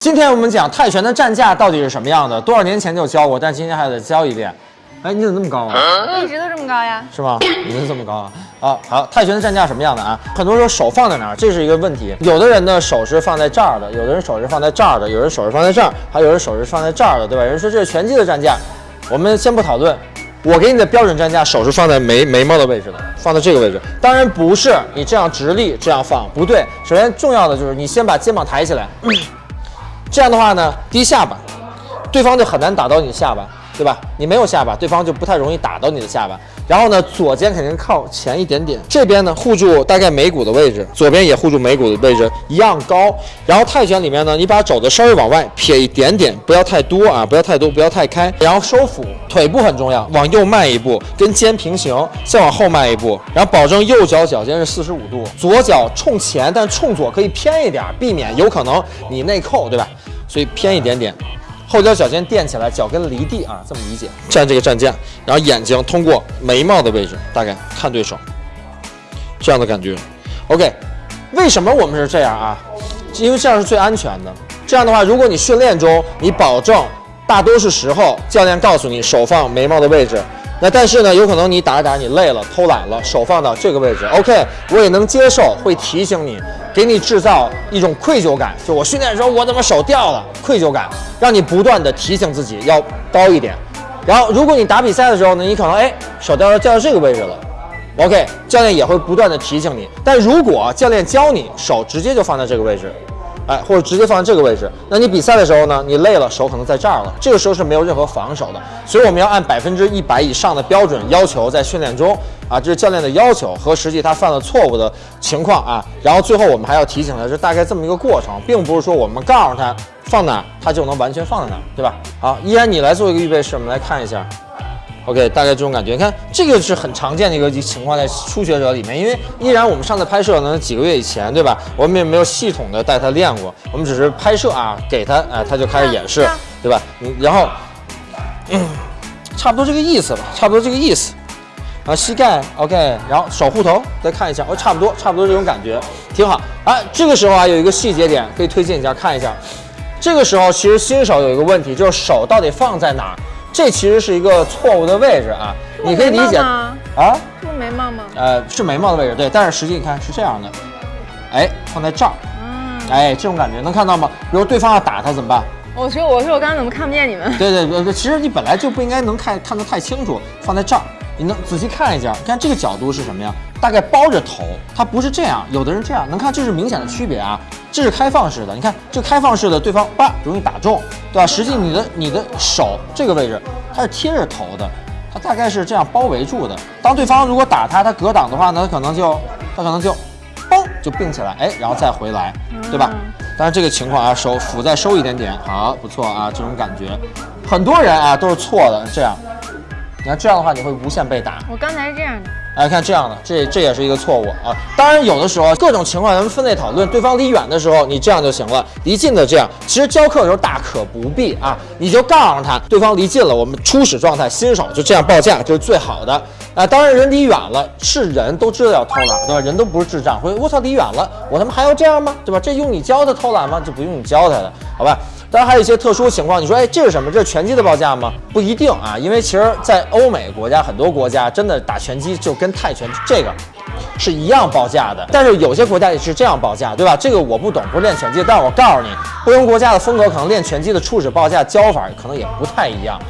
今天我们讲泰拳的战架到底是什么样的？多少年前就教过，但今天还得教一遍。哎，你怎么那么高啊？我一直都这么高呀。是吗？你是这么高啊？啊，好，泰拳的战架什么样的啊？很多时候手放在哪儿，这是一个问题。有的人的手是放在这儿的，有的人手是放在这儿的，有人手是放在这儿，还有人手是放在这儿的，对吧？有人说这是拳击的战架，我们先不讨论。我给你的标准站架，手是放在眉眉毛的位置的，放在这个位置。当然不是你这样直立这样放，不对。首先重要的就是你先把肩膀抬起来，这样的话呢，低下巴，对方就很难打到你下巴，对吧？你没有下巴，对方就不太容易打到你的下巴。然后呢，左肩肯定靠前一点点，这边呢护住大概眉骨的位置，左边也护住眉骨的位置，一样高。然后泰拳里面呢，你把肘子稍微往外撇一点点，不要太多啊，不要太多，不要太开。然后收腹，腿部很重要，往右迈一步，跟肩平行，再往后迈一步，然后保证右脚脚尖是四十五度，左脚冲前，但冲左可以偏一点，避免有可能你内扣，对吧？所以偏一点点。后脚脚尖垫起来，脚跟离地啊，这么理解。站这个站架，然后眼睛通过眉毛的位置，大概看对手，这样的感觉。OK，为什么我们是这样啊？因为这样是最安全的。这样的话，如果你训练中你保证大多数时候教练告诉你手放眉毛的位置，那但是呢，有可能你打着打着你累了，偷懒了，手放到这个位置，OK，我也能接受，会提醒你。给你制造一种愧疚感，就我训练的时候我怎么手掉了，愧疚感，让你不断的提醒自己要高一点。然后如果你打比赛的时候呢，你可能哎手掉到掉到这个位置了，OK，教练也会不断的提醒你。但如果教练教你手直接就放在这个位置。哎，或者直接放在这个位置，那你比赛的时候呢？你累了，手可能在这儿了，这个时候是没有任何防守的。所以我们要按百分之一百以上的标准要求在训练中啊，这是教练的要求和实际他犯了错误的情况啊。然后最后我们还要提醒他，是大概这么一个过程，并不是说我们告诉他放哪，他就能完全放在哪，对吧？好，依然你来做一个预备式，我们来看一下。OK，大概这种感觉，你看这个是很常见的一个情况，在初学者里面，因为依然我们上次拍摄呢几个月以前，对吧？我们也没有系统的带他练过，我们只是拍摄啊，给他，哎，他就开始演示，对吧？嗯，然后，嗯，差不多这个意思吧，差不多这个意思。然后膝盖 OK，然后手护头再看一下，哦，差不多，差不多这种感觉，挺好。啊，这个时候啊，有一个细节点可以推荐一下，看一下。这个时候其实新手有一个问题，就是手到底放在哪儿？这其实是一个错误的位置啊，你可以理解啊，这不眉毛吗？呃，是眉毛的位置，对，但是实际你看是这样的，哎，放在这儿，嗯，哎，这种感觉能看到吗？比如对方要打他怎么办？我说我说我刚刚怎么看不见你们？对对对，其实你本来就不应该能看看得太清楚，放在这儿。你能仔细看一下，看这个角度是什么呀？大概包着头，它不是这样，有的人这样，能看这是明显的区别啊。这是开放式的，你看这开放式的，对方叭容易打中，对吧？实际你的你的手这个位置，它是贴着头的，它大概是这样包围住的。当对方如果打他，他格挡的话呢，他可能就他可能就嘣就并起来，哎，然后再回来，对吧？但是这个情况啊，手腹再收一点点，好，不错啊，这种感觉，很多人啊都是错的，这样。你看这样的话，你会无限被打。我刚才是这样的。来看这样的，这这也是一个错误啊。当然，有的时候各种情况咱们分类讨论。对方离远的时候，你这样就行了；离近的这样。其实教课的时候大可不必啊，你就告诉他，对方离近了，我们初始状态，新手就这样报价就是最好的啊。当然，人离远了，是人都知道要偷懒，对吧？人都不是智障，会我操，离远了，我他妈还要这样吗？对吧？这用你教他偷懒吗？就不用你教他了，好吧？当然还有一些特殊情况，你说，哎，这是什么？这是拳击的报价吗？不一定啊，因为其实，在欧美国家很多国家，真的打拳击就跟泰拳这个是一样报价的。但是有些国家也是这样报价，对吧？这个我不懂，不是练拳击，但是我告诉你，不同国家的风格可能练拳击的初始报价教法可能也不太一样。